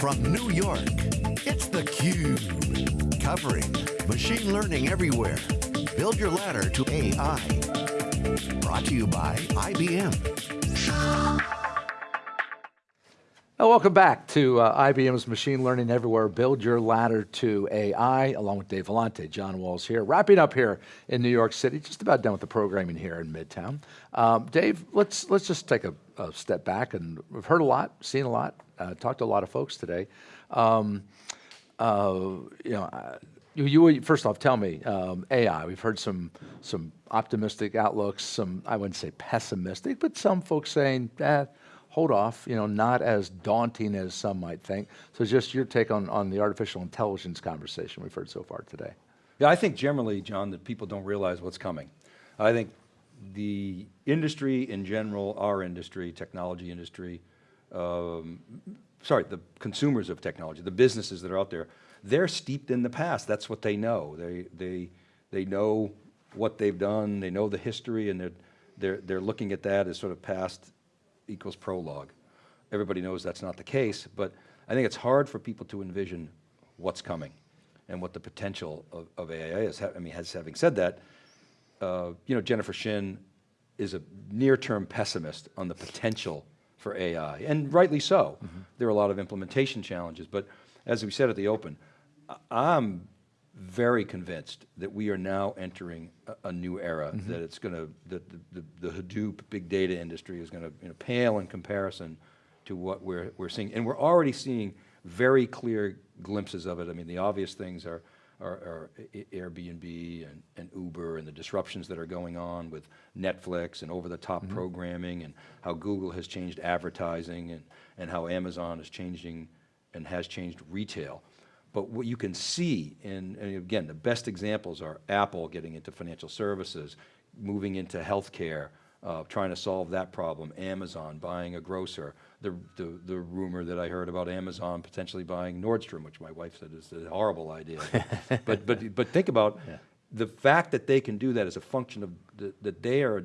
from New York, it's theCUBE. Covering machine learning everywhere. Build your ladder to AI. Brought to you by IBM. Welcome back to uh, IBM's Machine Learning Everywhere, Build Your Ladder to AI, along with Dave Vellante, John Walls here, wrapping up here in New York City, just about done with the programming here in Midtown. Um, Dave, let's, let's just take a, a, step back, and we've heard a lot, seen a lot, uh, talked to a lot of folks today. Um, uh, you know, uh, you, you, first off, tell me, um, AI, we've heard some, some optimistic outlooks, some, I wouldn't say pessimistic, but some folks saying, eh, hold off, you know, not as daunting as some might think. So just your take on, on the artificial intelligence conversation we've heard so far today. Yeah, I think generally, John, that people don't realize what's coming. I think the industry in general, our industry, technology industry, um, sorry, the consumers of technology, the businesses that are out there, they're steeped in the past. That's what they know. They, they, they know what they've done, they know the history, and they're, they're, they're looking at that as sort of past equals prologue. Everybody knows that's not the case, but I think it's hard for people to envision what's coming and what the potential of, of AI is. I mean, having said that, uh, you know, Jennifer Shin is a near-term pessimist on the potential for AI, and rightly so. Mm -hmm. There are a lot of implementation challenges, but as we said at the open, I'm very convinced that we are now entering a, a new era, mm -hmm. that it's going to, that the, the, the, Hadoop big data industry is going to you know, pale in comparison to what we're, we're seeing. And we're already seeing very clear glimpses of it. I mean, the obvious things are, are, are Airbnb and, and, Uber and the disruptions that are going on with Netflix and over-the-top mm -hmm. programming and how Google has changed advertising and, and how Amazon is changing and has changed retail. But what you can see, in, and again, the best examples are Apple getting into financial services, moving into healthcare, uh, trying to solve that problem, Amazon buying a grocer, the, the, the, rumor that I heard about Amazon potentially buying Nordstrom, which my wife said is a horrible idea. but, but, but think about yeah. the fact that they can do that as a function of the, that they are a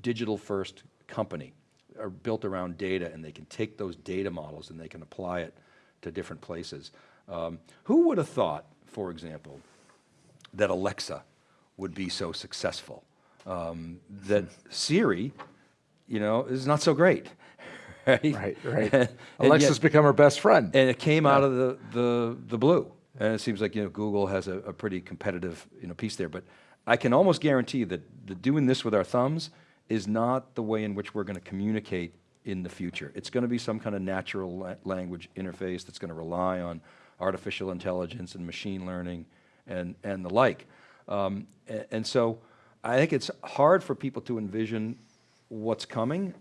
digital first company, are built around data and they can take those data models and they can apply it to different places. Um, who would have thought, for example, that Alexa would be so successful? Um, that Siri, you know, is not so great. Right, right. right. and, Alexa's yet, become her best friend. And it came yeah. out of the, the, the blue. And it seems like, you know, Google has a, a pretty competitive, you know, piece there. But I can almost guarantee that the doing this with our thumbs is not the way in which we're going to communicate in the future. It's going to be some kind of natural la language interface that's going to rely on artificial intelligence and machine learning and, and the like. Um, and, and so I think it's hard for people to envision what's coming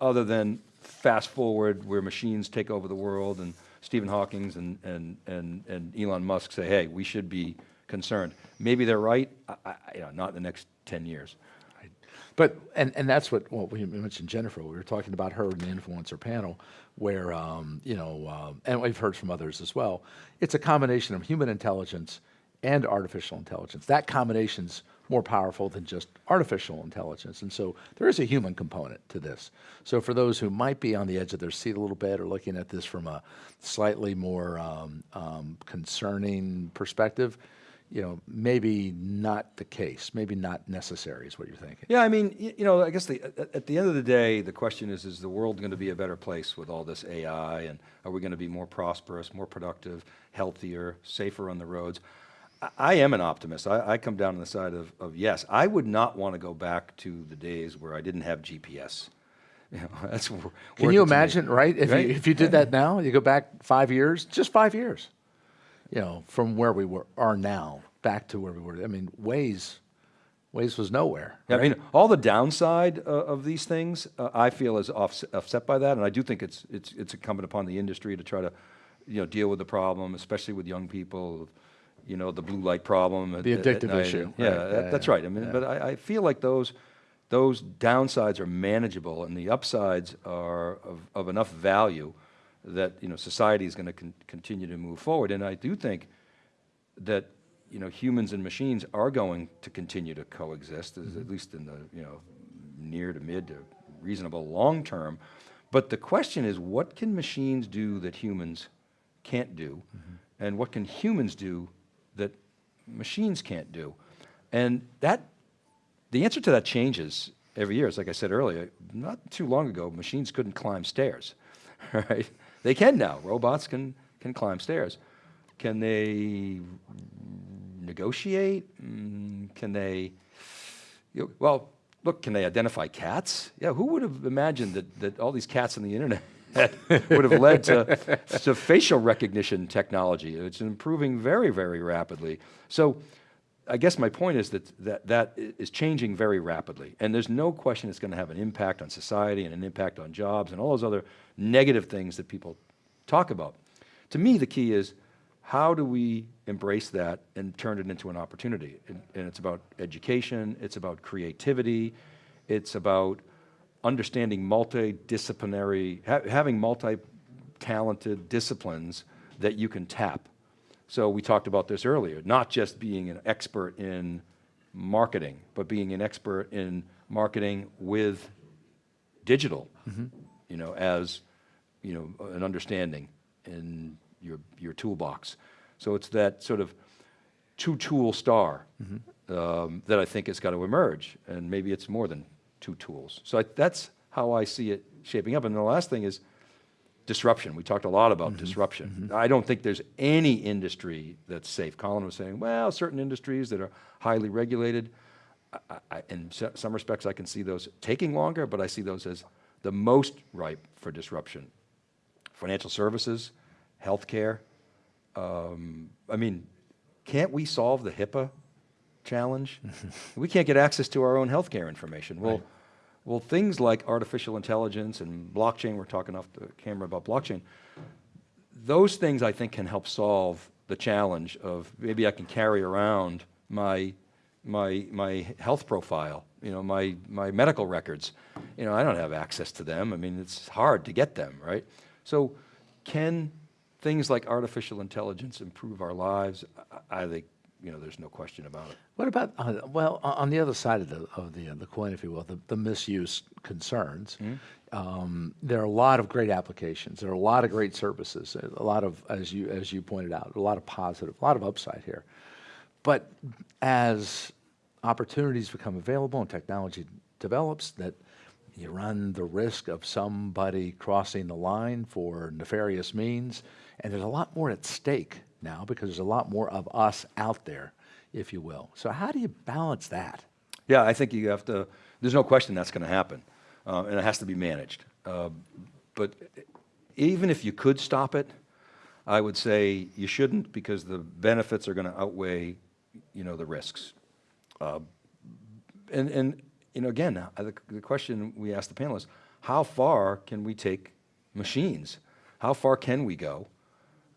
other than fast forward where machines take over the world and Stephen Hawking's and, and, and, and Elon Musk say, hey, we should be concerned. Maybe they're right, I, I, you know, not in the next 10 years. But, and, and that's what, well, we mentioned Jennifer, we were talking about her in the influencer panel, where, um, you know, um, and we've heard from others as well, it's a combination of human intelligence and artificial intelligence. That combination's more powerful than just artificial intelligence. And so there is a human component to this. So for those who might be on the edge of their seat a little bit or looking at this from a slightly more um, um, concerning perspective, you know, maybe not the case, maybe not necessary is what you're thinking. Yeah, I mean, you know, I guess the, at the end of the day, the question is, is the world going to be a better place with all this AI and are we going to be more prosperous, more productive, healthier, safer on the roads? I, am an optimist. I, I, come down on the side of, of yes. I would not want to go back to the days where I didn't have GPS. You know, that's Can you imagine, right? If, right? You, if you did that now, you go back five years, just five years you know, from where we were are now back to where we were. I mean, Waze, Waze was nowhere. Yeah, right? I mean, all the downside uh, of these things, uh, I feel is offset, offset, by that, and I do think it's it's it's incumbent upon the industry to try to, you know, deal with the problem, especially with young people. You know, the blue light problem. The at, addictive at issue. Yeah, right. that, yeah, that's right. I mean, yeah. but I, I feel like those those downsides are manageable, and the upsides are of, of enough value that you know society is going to con continue to move forward. And I do think that you know humans and machines are going to continue to coexist, mm -hmm. at least in the you know near to mid to reasonable long term. But the question is, what can machines do that humans can't do, and what can humans do that machines can't do. And that, the answer to that changes every year. It's like I said earlier, not too long ago, machines couldn't climb stairs, right? They can now. Robots can, can climb stairs. Can they negotiate? Mm, Can they, you know, well, look, can they identify cats? Yeah, who would have imagined that, that all these cats on the internet would have led to, to facial recognition technology? It's improving very, very rapidly. So I guess my point is that, that that is changing very rapidly. And there's no question it's going to have an impact on society and an impact on jobs and all those other negative things that people talk about. To me, the key is how do we embrace that and turn it into an opportunity? And, and it's about education, it's about creativity, it's about understanding multidisciplinary, ha having multi-talented disciplines that you can tap. So we talked about this earlier, not just being an expert in marketing, but being an expert in marketing with digital, you know, as, you know, an understanding in your, your toolbox. So it's that sort of two-tool star um, that I think has got to emerge, and maybe it's more than two tools. So I, that's how I see it shaping up. And the last thing is disruption. We talked a lot about disruption. I don't think there's any industry that's safe. Colin was saying, well, certain industries that are highly regulated, I, I, in some respects, I can see those taking longer, but I see those as the most ripe for disruption. Financial services, healthcare. Um, I mean, can't we solve the HIPAA challenge? we can't get access to our own healthcare information. Well, well, things like artificial intelligence and blockchain, we're talking off the camera about blockchain, those things I think can help solve the challenge of maybe I can carry around my, my, my health profile, you know, my, my medical records. You know, I don't have access to them. I mean, it's hard to get them, right? So can things like artificial intelligence improve our lives? I, I think, you know, there's no question about it. What about, uh, well, on the other side of the, of the, uh, the coin, if you will, the, the misuse concerns, um, there are a lot of great applications. There are a lot of great services, a lot of, as you, as you pointed out, a lot of positive, a lot of upside here. But as opportunities become available and technology develops, that you run the risk of somebody crossing the line for nefarious means. And there's a lot more at stake now because there's a lot more of us out there, if you will. So how do you balance that? Yeah, I think you have to, there's no question that's going to happen, uh, and it has to be managed. Uh, But even if you could stop it, I would say you shouldn't because the benefits are going to outweigh, you know, the risks. Uh, And, and, you know, again, the, the question we asked the panelists, how far can we take machines? How far can we go?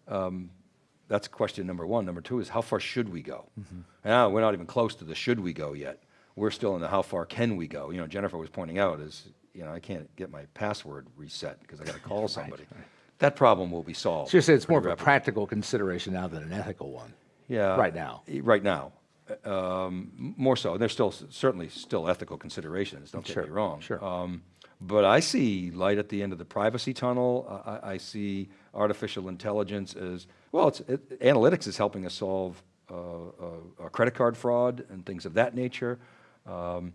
Um, That's question number one. Number two is how far should we go? Now, we're not even close to the should we go yet. We're still in the how far can we go? You know, Jennifer was pointing out is, you know, I can't get my password reset because I got to call somebody. That problem will be solved. So you say it's more of a practical consideration now than an ethical one. Yeah. right now. Right now. Uh, Um, more so. There's still, certainly still ethical considerations, don't get me wrong. sure. Um, But I see light at the end of the privacy tunnel. I- I see artificial intelligence as, well, it's, it, analytics is helping us solve uh, uh, uh, credit card fraud and things of that nature. Um,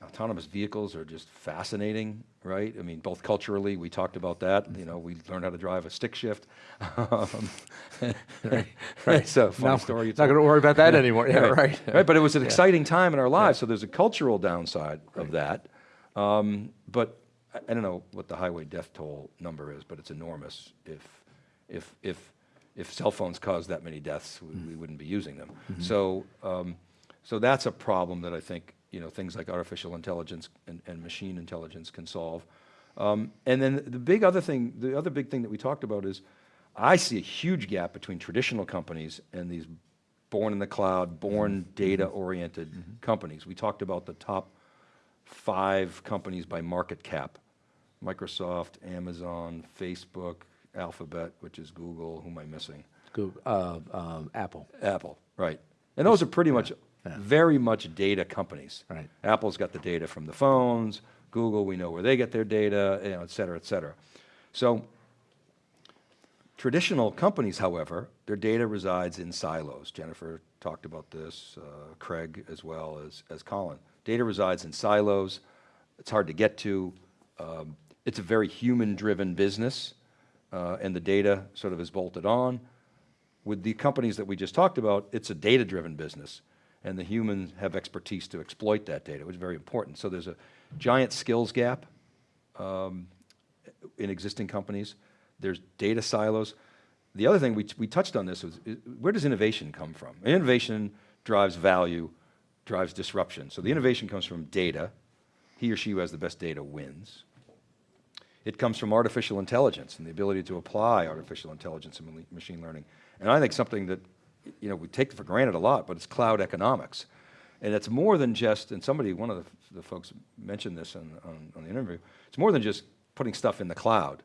Autonomous vehicles are just fascinating, right? I mean, both culturally, we talked about that, you know, we learned how to drive a stick shift. Um, It's a funny No, story. Not going to worry about that anymore. Yeah, right. Right, but it was an exciting time in our lives, so there's a cultural downside of that. Um, But I I don't know what the highway death toll number is, but it's enormous. If, if, if, if cell phones caused that many deaths, we we mm-hmm. wouldn't be using them. Mm-hmm. So, um, so that's a problem that I think, you know, things like artificial intelligence and, and machine intelligence can solve. Um, And then the big other thing, the other big thing that we talked about is, I see a huge gap between traditional companies and these born in the cloud, born mm-hmm. data-oriented companies. We talked about the top five companies by market cap. Microsoft, Amazon, Facebook, Alphabet, which is Google, who am I missing? Google, uh, um, Apple. Apple, right. And those are pretty much, very much data companies. Right. Apple's got the data from the phones, Google, we know where they get their data, you know, et cetera, et cetera. So Traditional companies, however, their data resides in silos. Jennifer talked about this, uh, Craig as well as, as Colin. Data resides in silos. It's hard to get to. Um, it's a very human-driven business, uh, and the data sort of is bolted on. With the companies that we just talked about, it's a data-driven business, and the humans have expertise to exploit that data, which is very important. So there's a giant skills gap um, in existing companies. There's data silos. The other thing, we, we touched on this, was i- where does innovation come from? Innovation drives value, drives disruption. So the innovation comes from data. He or she who has the best data wins. It comes from artificial intelligence and the ability to apply artificial intelligence and machine learning. And I think something that, you know, we take for granted a lot, but it's cloud economics. And it's more than just, and somebody, one of the, the folks mentioned this on, on, on the interview, it's more than just putting stuff in the cloud.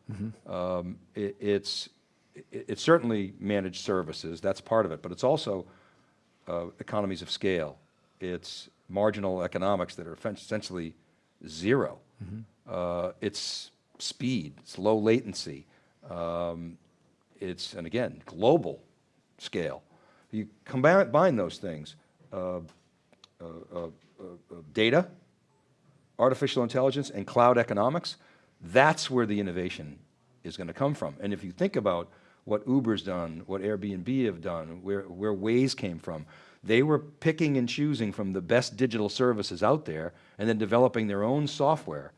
Um, it, it's, it- it's certainly managed services, that's part of it, but it's also uh, economies of scale. It's marginal economics that are essentially 0 Uh, it's speed, it's low latency. Um, it's, and again, global scale. You combine, those things, uh, uh, uh, uh, uh, data, artificial intelligence, and cloud economics, that's where the innovation is going to come from. And if you think about what Uber's done, what Airbnb have done, where, where Waze came from, they were picking and choosing from the best digital services out there and then developing their own software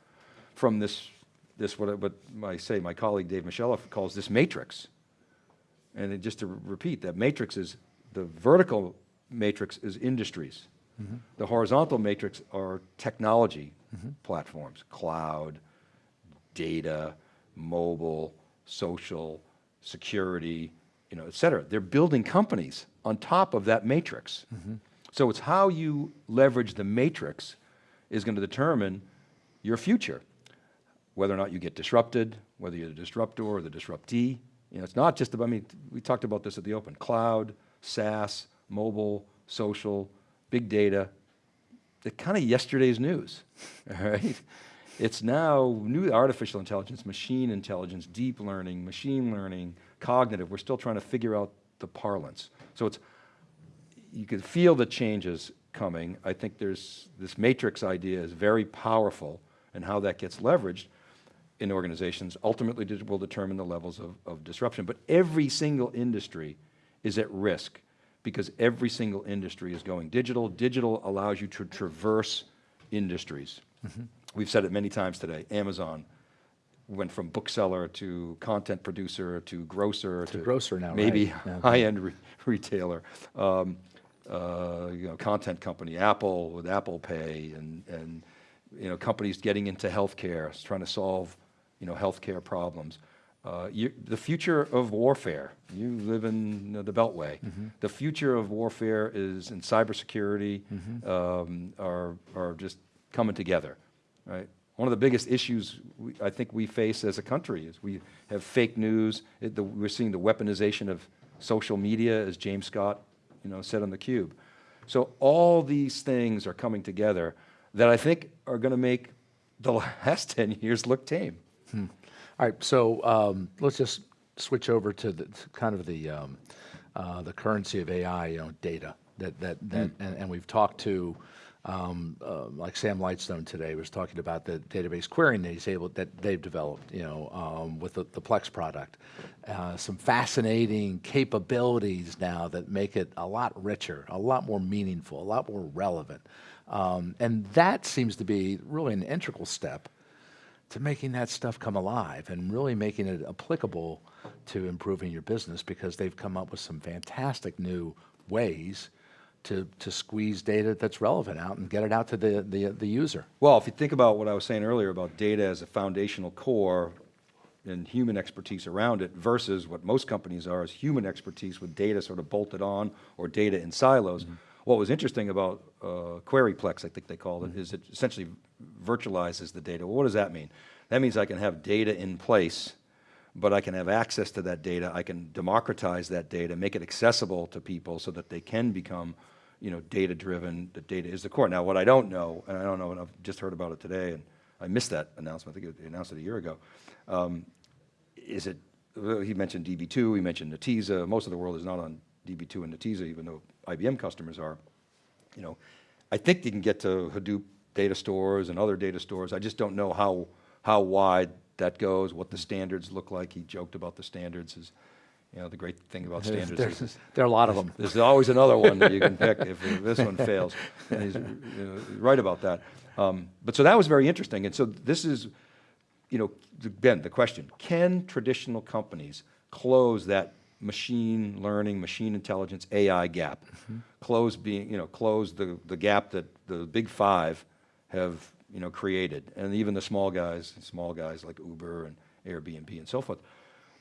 from this, this what, I- what I say, my colleague Dave Moschella calls this matrix. And it- just to repeat, that matrix is, the vertical matrix is industries. Mm-hmm. The horizontal matrix are technology mm-hmm. platforms, cloud, data, mobile, social, security, you know, et cetera. They're building companies on top of that matrix. Mm-hmm. So it's how you leverage the matrix is going to determine your future whether or not you get disrupted, whether you're the disruptor or the disruptee. You know, it's not just about, I mean, we talked about this at the open, cloud, SaaS, mobile, social, big data. They're kind of yesterday's news, all right? It's now new artificial intelligence, machine intelligence, deep learning, machine learning, cognitive. We're still trying to figure out the parlance. So it's, you can feel the changes coming. I think there's, this matrix idea is very powerful and how that gets leveraged in organizations ultimately will determine the levels of, of disruption. But every single industry is at risk because every single industry is going digital. Digital allows you to traverse industries. We've said it many times today. Amazon went from bookseller to content producer to grocer to, grocer now, maybe right. Yeah. high-end re- retailer, um, uh, you know, content company, Apple with Apple Pay, and and you know, companies getting into healthcare, trying to solve you know healthcare problems. Uh, you, the future of warfare. You live in the Beltway. The future of warfare is in cybersecurity. Um, are are just coming together, right? One of the biggest issues we, I think we face as a country is we have fake news. It, the, we're seeing the weaponization of social media, as James Scott, you know, said on the Cube. So all these things are coming together that I think are going to make the last ten years look tame. All right, so um, let's just switch over to the to kind of the um, uh, the currency of AI, you know, data. That that that, and, and we've talked to. Um, uh, like Sam Lightstone today was talking about the database querying that he's able that they've developed, you know, um, with the, the Plex product. Uh, some fascinating capabilities now that make it a lot richer, a lot more meaningful, a lot more relevant, um, and that seems to be really an integral step to making that stuff come alive and really making it applicable to improving your business because they've come up with some fantastic new ways to, to squeeze data that's relevant out and get it out to the, the, the user. Well, if you think about what I was saying earlier about data as a foundational core and human expertise around it versus what most companies are is human expertise with data sort of bolted on or data in silos. Mm-hmm. What was interesting about uh, QueryPlex, I think they called it, is it essentially virtualizes the data. Well, what does that mean? That means I can have data in place, but I can have access to that data. I can democratize that data, make it accessible to people so that they can become, you know, data-driven. The data is the core. Now, what I don't know, and I don't know, and I've just heard about it today, and I missed that announcement. I think they announced it a year ago. Um, is it he mentioned DB2, he mentioned Netezza. Most of the world is not on DB2 and Netezza, even though IBM customers are. You know, I think they can get to Hadoop data stores and other data stores. I just don't know how, how wide that goes, what the standards look like. He joked about the standards is, you know, the great thing about standards There's, is there are a lot of them. there's always another one that you can pick if this one fails. And he's you know, right about that. Um, but so that was very interesting. And so this is, you know, the- Ben, the question, can traditional companies close that machine learning, machine intelligence, AI gap? Close being, you know, close the, the gap that the big five have, you know, created. And even the small guys, small guys like Uber and Airbnb and so forth.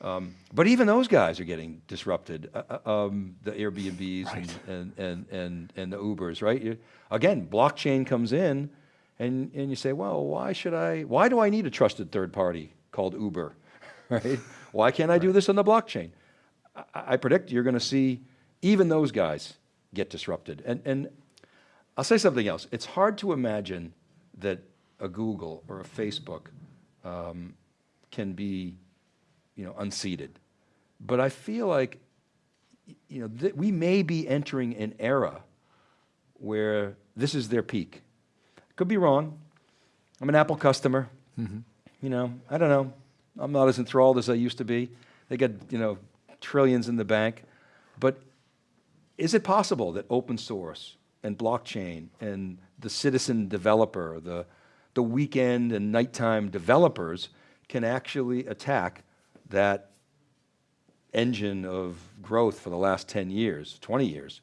Um, but even those guys are getting disrupted, uh, uh, um, the Airbnbs and, and, and, and, and the Ubers, right? You, again, blockchain comes in and, and you say, well, why should I, why do I need a trusted third party called Uber, right? Why can't I do this on the blockchain? I, I predict you're going to see even those guys get disrupted. And, and I'll say something else. It's hard to imagine that a Google or a Facebook um, can be you know, unseated. But I feel like, you know, we may be entering an era where this is their peak. Could be wrong. I'm an Apple customer. You know, I don't know. I'm not as enthralled as I used to be. They got, you know, trillions in the bank. But is it possible that open source and blockchain and the citizen developer, the, the weekend and nighttime developers can actually attack that engine of growth for the last 10 years, 20 years,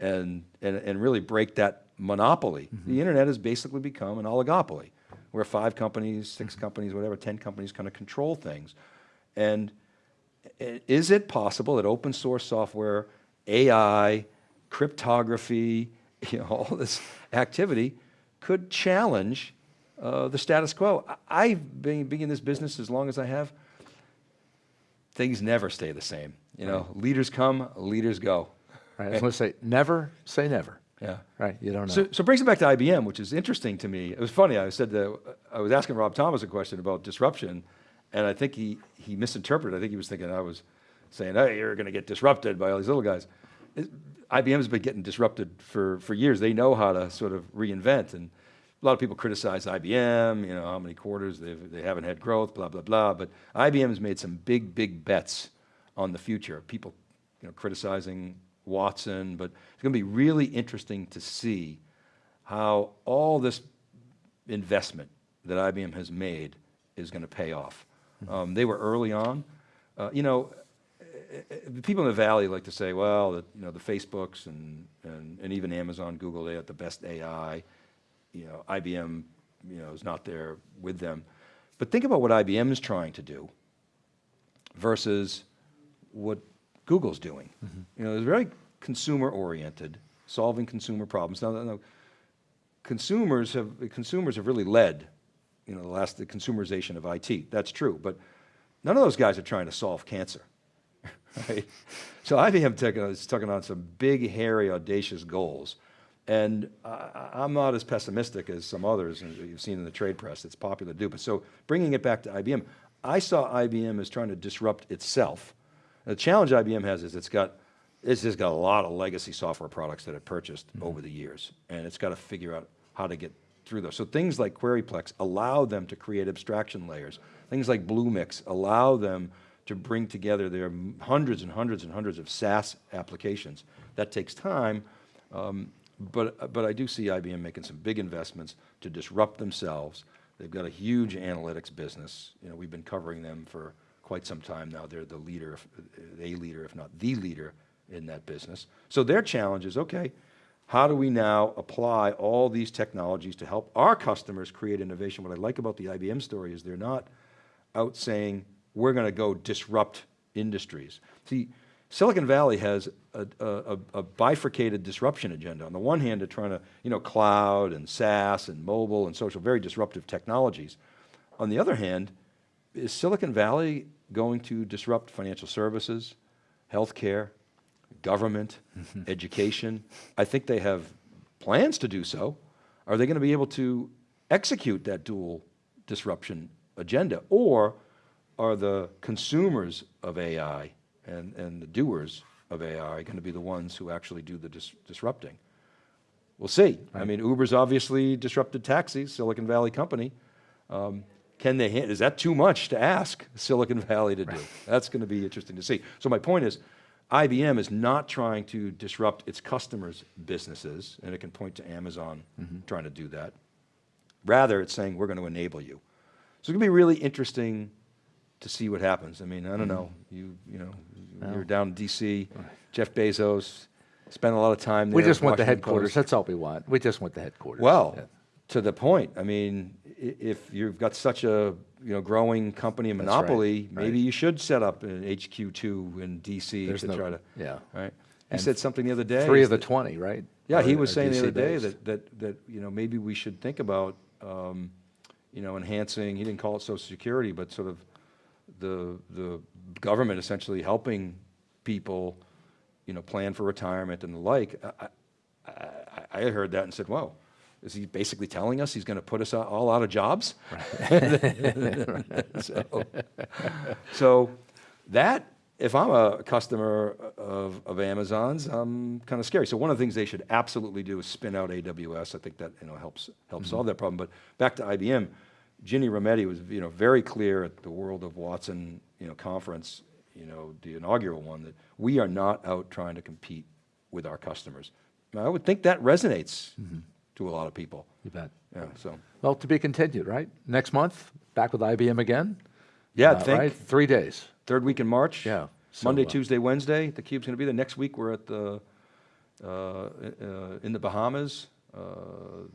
and, and, and really break that monopoly? Mm-hmm. The internet has basically become an oligopoly where five companies, 6 companies, whatever, 10 companies kind of control things. And is it possible that open source software, AI, cryptography, you know, all this activity could challenge uh, the status quo? I- I've been, been in this business as long as I have. Things never stay the same. You know, leaders come, leaders go. Right? I was going to say, never say never. Yeah. Right? You don't know. So, so it brings it back to IBM, which is interesting to me. It was funny. I said that I was asking Rob Thomas a question about disruption, and I think he he misinterpreted. I think he was thinking I was saying, "Hey, you're going to get disrupted by all these little guys." It, IBM's been getting disrupted for for years. They know how to sort of reinvent, and a lot of people criticize IBM. You know how many quarters they've they haven't had growth, blah blah blah. But IBM has made some big big bets on the future. People, you know, criticizing Watson, but it's going to be really interesting to see how all this investment that IBM has made is going to pay off. Um, they were early on. Uh, you know, eh, eh, the people in the valley like to say, well, that, you know, the Facebooks and, and, and even Amazon, Google, they have the best AI. You know, IBM, you know, is not there with them. But think about what IBM is trying to do versus what Google's doing. You know, it's very consumer oriented, solving consumer problems. Now, now, consumers have consumers have really led, you know, the last the consumerization of IT. That's true, but none of those guys are trying to solve cancer. Right? So IBM taking, uh, is taking on some big, hairy, audacious goals. And I, I'm not as pessimistic as some others that you've seen in the trade press. It's popular to do. But so bringing it back to IBM, I saw IBM as trying to disrupt itself. The challenge IBM has is it's got, it's just got a lot of legacy software products that it purchased mm-hmm. over the years. And it's got to figure out how to get through those. So things like QueryPlex allow them to create abstraction layers. Things like Bluemix allow them to bring together their hundreds and hundreds and hundreds of SaaS applications. That takes time, um, but, but I do see IBM making some big investments to disrupt themselves. They've got a huge analytics business. You know, we've been covering them for quite some time now. They're the leader, a leader, if not the leader in that business. So their challenge is, okay, how do we now apply all these technologies to help our customers create innovation? What I like about the IBM story is they're not out saying, we're going to go disrupt industries. See, Silicon Valley has a, a, a bifurcated disruption agenda. On the one hand, they're trying to, you know, cloud and SaaS and mobile and social, very disruptive technologies. On the other hand, is Silicon Valley going to disrupt financial services, healthcare, government, education? I think they have plans to do so. Are they going to be able to execute that dual disruption agenda? Or are the consumers of AI and, and the doers of AI going to be the ones who actually do the dis- disrupting? We'll see. I mean, Uber's obviously disrupted taxis, Silicon Valley company. Um, can they, is that too much to ask Silicon Valley to do? That's going to be interesting to see. So my point is, IBM is not trying to disrupt its customers' businesses, and it can point to Amazon mm-hmm. trying to do that. Rather, it's saying, we're going to enable you. So it's going to be really interesting to see what happens. I mean, I don't mm-hmm. know, you, you know, you're down in DC, Jeff Bezos, spent a lot of time there. We just want the headquarters. That's all we want. We just want the headquarters. Well, Yeah. To the point, I mean, if you've got such a, you know, growing company and That's right, monopoly, maybe right. you should set up an HQ2 in DC There's to no- try to, yeah. right? He And said something the other day. Three of the that- 20, right? Yeah, he was saying the DC other day based. that, that, that, you know, maybe we should think about, um, you know, enhancing, he didn't call it social security, but sort of the, the government essentially helping people, you know, plan for retirement and the like. I, I, I I heard that and said, wow, is he basically telling us he's going to put us all- out of jobs? So, so that, if I'm a customer of, of Amazon's, I'm kind of scary. So one of the things they should absolutely do is spin out AWS. I think that, you know, helps, helps mm-hmm. solve that problem. But back to IBM, Ginny Rometty was, you know, very clear at the World of Watson, you know, conference, you know, the inaugural one, that we are not out trying to compete with our customers. And I would think that resonates mm-hmm. To a lot of people. You bet. Yeah, so, Well, to be continued, right? Next month, back with IBM again? yeah, Uh, think. right? Three days. Third week in March? Yeah, so, Monday, uh, Tuesday, Wednesday, the cube's gonna be there. Next week, we're at the, uh, uh, in the Bahamas, uh,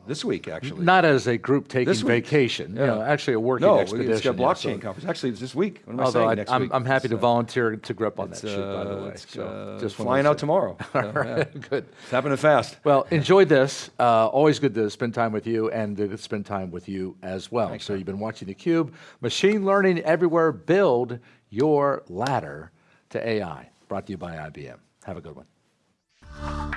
this week, actually. Not as a group taking vacation, you know, actually a working No, expedition. it's got yeah, blockchain so- conference. Actually, it's this week. What am I Although saying, I, next I'm, week? I'm happy It's, to uh, volunteer to grip on that it's, shit, by the uh, way. it's, So uh, just Flying out tomorrow. So, yeah. Good. It's happening fast. Well, enjoy this. Uh, always good to spend time with you and to spend time with you as well. so you've been watching theCUBE. Machine learning everywhere. Build your ladder to AI. Brought to you by IBM. Have a good one.